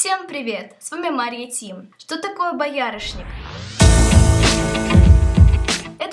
Всем привет! С вами Мария Тим. Что такое боярышник?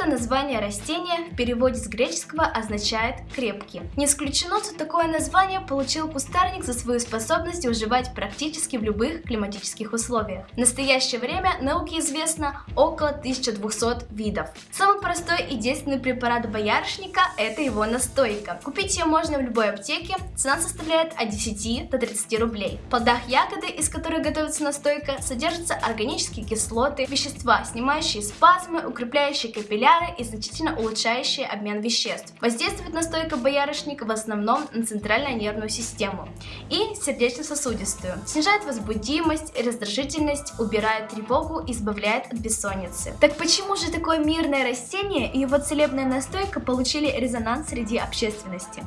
Название растения в переводе с греческого означает «крепкий». Не исключено, что такое название получил кустарник за свою способность выживать практически в любых климатических условиях. В настоящее время науке известно около 1200 видов. Самый простой и действенный препарат боярышника – это его настойка. Купить ее можно в любой аптеке, цена составляет от 10 до 30 рублей. В плодах ягоды, из которых готовится настойка, содержатся органические кислоты, вещества, снимающие спазмы, укрепляющие капилляр капилляры и значительно улучшающие обмен веществ. Воздействует настойка боярышника в основном на центральную нервную систему и сердечно-сосудистую. Снижает возбудимость, раздражительность, убирает тревогу, избавляет от бессонницы. Так почему же такое мирное растение и его целебная настойка получили резонанс среди общественности?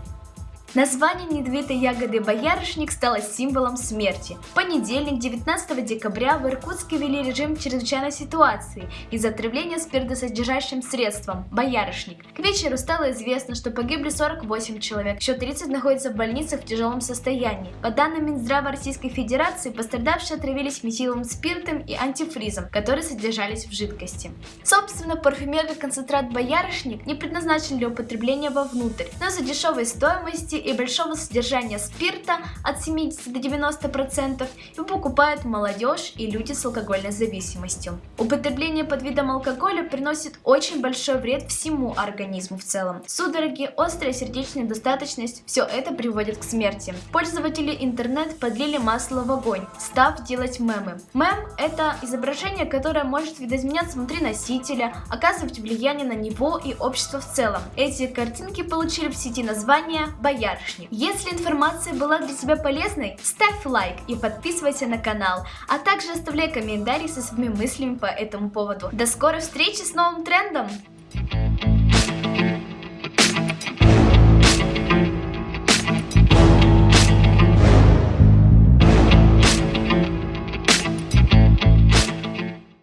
Название недвитой ягоды боярышник стало символом смерти. В понедельник, 19 декабря, в Иркутске ввели режим чрезвычайной ситуации из-за отравления спиртосодержащим средством – боярышник. К вечеру стало известно, что погибли 48 человек, еще 30 находятся в больницах в тяжелом состоянии. По данным Минздрава Российской Федерации, пострадавшие отравились метиловым спиртом и антифризом, которые содержались в жидкости. Собственно, парфюмерный концентрат боярышник не предназначен для употребления вовнутрь, но за дешевой стоимости и большого содержания спирта от 70 до 90% его покупают молодежь и люди с алкогольной зависимостью. Употребление под видом алкоголя приносит очень большой вред всему организму в целом. Судороги, острая сердечная достаточность – все это приводит к смерти. Пользователи интернет подлили масло в огонь, став делать мемы. Мем – это изображение, которое может видоизменяться внутри носителя, оказывать влияние на него и общество в целом. Эти картинки получили в сети название «Бояр» боярышник. Если информация была для тебя полезной, ставь лайк и подписывайся на канал, а также оставляй комментарии со своими мыслями по этому поводу. До скорой встречи с новым трендом!